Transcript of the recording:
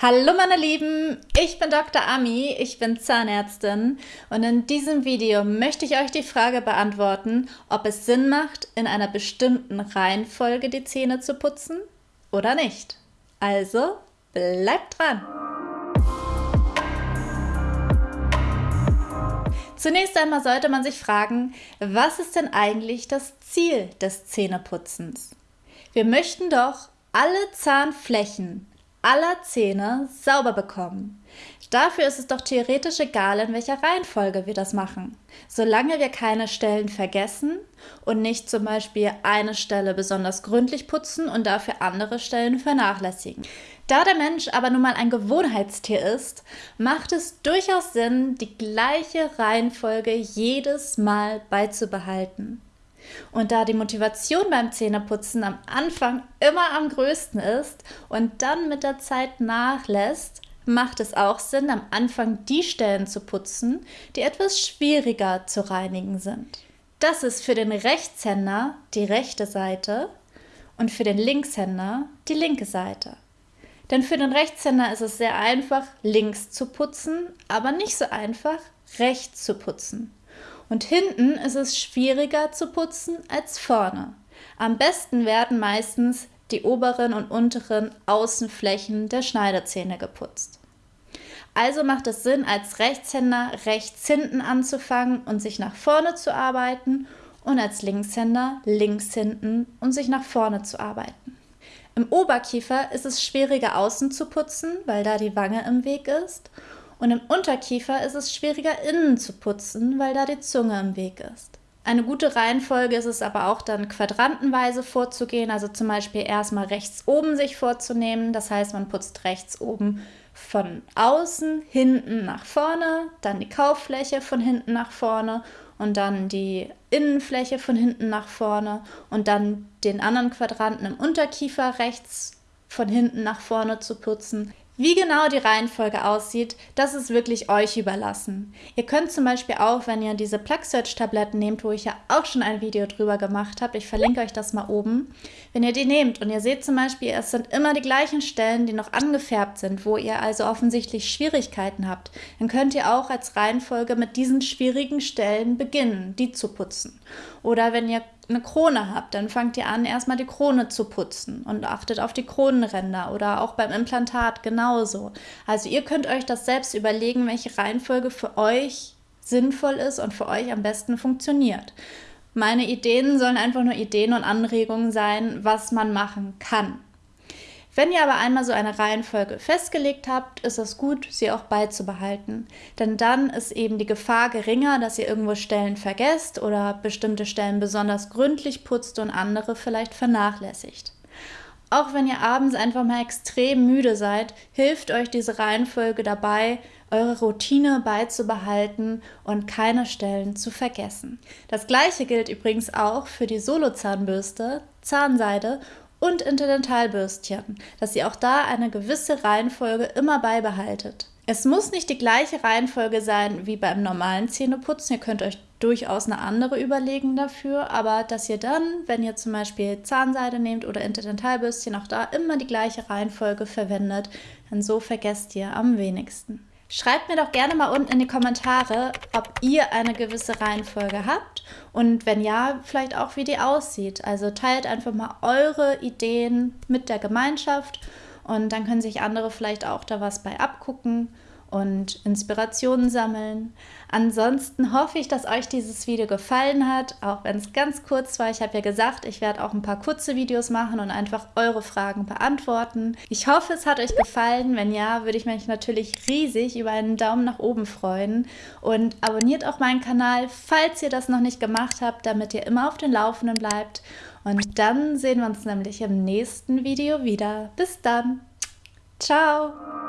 Hallo meine Lieben, ich bin Dr. Ami, ich bin Zahnärztin und in diesem Video möchte ich euch die Frage beantworten, ob es Sinn macht, in einer bestimmten Reihenfolge die Zähne zu putzen oder nicht. Also bleibt dran! Zunächst einmal sollte man sich fragen, was ist denn eigentlich das Ziel des Zähneputzens? Wir möchten doch alle Zahnflächen aller Zähne sauber bekommen. Dafür ist es doch theoretisch egal, in welcher Reihenfolge wir das machen. Solange wir keine Stellen vergessen und nicht zum Beispiel eine Stelle besonders gründlich putzen und dafür andere Stellen vernachlässigen. Da der Mensch aber nun mal ein Gewohnheitstier ist, macht es durchaus Sinn, die gleiche Reihenfolge jedes Mal beizubehalten. Und da die Motivation beim Zähneputzen am Anfang immer am größten ist und dann mit der Zeit nachlässt, macht es auch Sinn, am Anfang die Stellen zu putzen, die etwas schwieriger zu reinigen sind. Das ist für den Rechtshänder die rechte Seite und für den Linkshänder die linke Seite. Denn für den Rechtshänder ist es sehr einfach, links zu putzen, aber nicht so einfach, rechts zu putzen. Und hinten ist es schwieriger zu putzen als vorne. Am besten werden meistens die oberen und unteren Außenflächen der Schneidezähne geputzt. Also macht es Sinn, als Rechtshänder rechts hinten anzufangen und sich nach vorne zu arbeiten und als Linkshänder links hinten und sich nach vorne zu arbeiten. Im Oberkiefer ist es schwieriger außen zu putzen, weil da die Wange im Weg ist und im Unterkiefer ist es schwieriger innen zu putzen, weil da die Zunge im Weg ist. Eine gute Reihenfolge ist es aber auch dann quadrantenweise vorzugehen, also zum Beispiel erstmal rechts oben sich vorzunehmen. Das heißt, man putzt rechts oben von außen, hinten nach vorne, dann die Kauffläche von hinten nach vorne und dann die Innenfläche von hinten nach vorne und dann den anderen Quadranten im Unterkiefer rechts von hinten nach vorne zu putzen. Wie genau die Reihenfolge aussieht, das ist wirklich euch überlassen. Ihr könnt zum Beispiel auch, wenn ihr diese Plug Search Tabletten nehmt, wo ich ja auch schon ein Video drüber gemacht habe, ich verlinke euch das mal oben, wenn ihr die nehmt und ihr seht zum Beispiel, es sind immer die gleichen Stellen, die noch angefärbt sind, wo ihr also offensichtlich Schwierigkeiten habt, dann könnt ihr auch als Reihenfolge mit diesen schwierigen Stellen beginnen, die zu putzen. Oder wenn ihr eine Krone habt, dann fangt ihr an, erstmal die Krone zu putzen und achtet auf die Kronenränder oder auch beim Implantat genauso. Also ihr könnt euch das selbst überlegen, welche Reihenfolge für euch sinnvoll ist und für euch am besten funktioniert. Meine Ideen sollen einfach nur Ideen und Anregungen sein, was man machen kann. Wenn ihr aber einmal so eine Reihenfolge festgelegt habt, ist es gut, sie auch beizubehalten. Denn dann ist eben die Gefahr geringer, dass ihr irgendwo Stellen vergesst oder bestimmte Stellen besonders gründlich putzt und andere vielleicht vernachlässigt. Auch wenn ihr abends einfach mal extrem müde seid, hilft euch diese Reihenfolge dabei, eure Routine beizubehalten und keine Stellen zu vergessen. Das gleiche gilt übrigens auch für die Solo-Zahnbürste, Zahnseide und Interdentalbürstchen, dass ihr auch da eine gewisse Reihenfolge immer beibehaltet. Es muss nicht die gleiche Reihenfolge sein wie beim normalen Zähneputzen. Ihr könnt euch durchaus eine andere überlegen dafür, aber dass ihr dann, wenn ihr zum Beispiel Zahnseide nehmt oder Interdentalbürstchen, auch da immer die gleiche Reihenfolge verwendet, denn so vergesst ihr am wenigsten. Schreibt mir doch gerne mal unten in die Kommentare, ob ihr eine gewisse Reihenfolge habt und wenn ja, vielleicht auch wie die aussieht. Also teilt einfach mal eure Ideen mit der Gemeinschaft und dann können sich andere vielleicht auch da was bei abgucken und Inspirationen sammeln. Ansonsten hoffe ich, dass euch dieses Video gefallen hat, auch wenn es ganz kurz war. Ich habe ja gesagt, ich werde auch ein paar kurze Videos machen und einfach eure Fragen beantworten. Ich hoffe, es hat euch gefallen. Wenn ja, würde ich mich natürlich riesig über einen Daumen nach oben freuen. Und abonniert auch meinen Kanal, falls ihr das noch nicht gemacht habt, damit ihr immer auf den Laufenden bleibt. Und dann sehen wir uns nämlich im nächsten Video wieder. Bis dann. Ciao.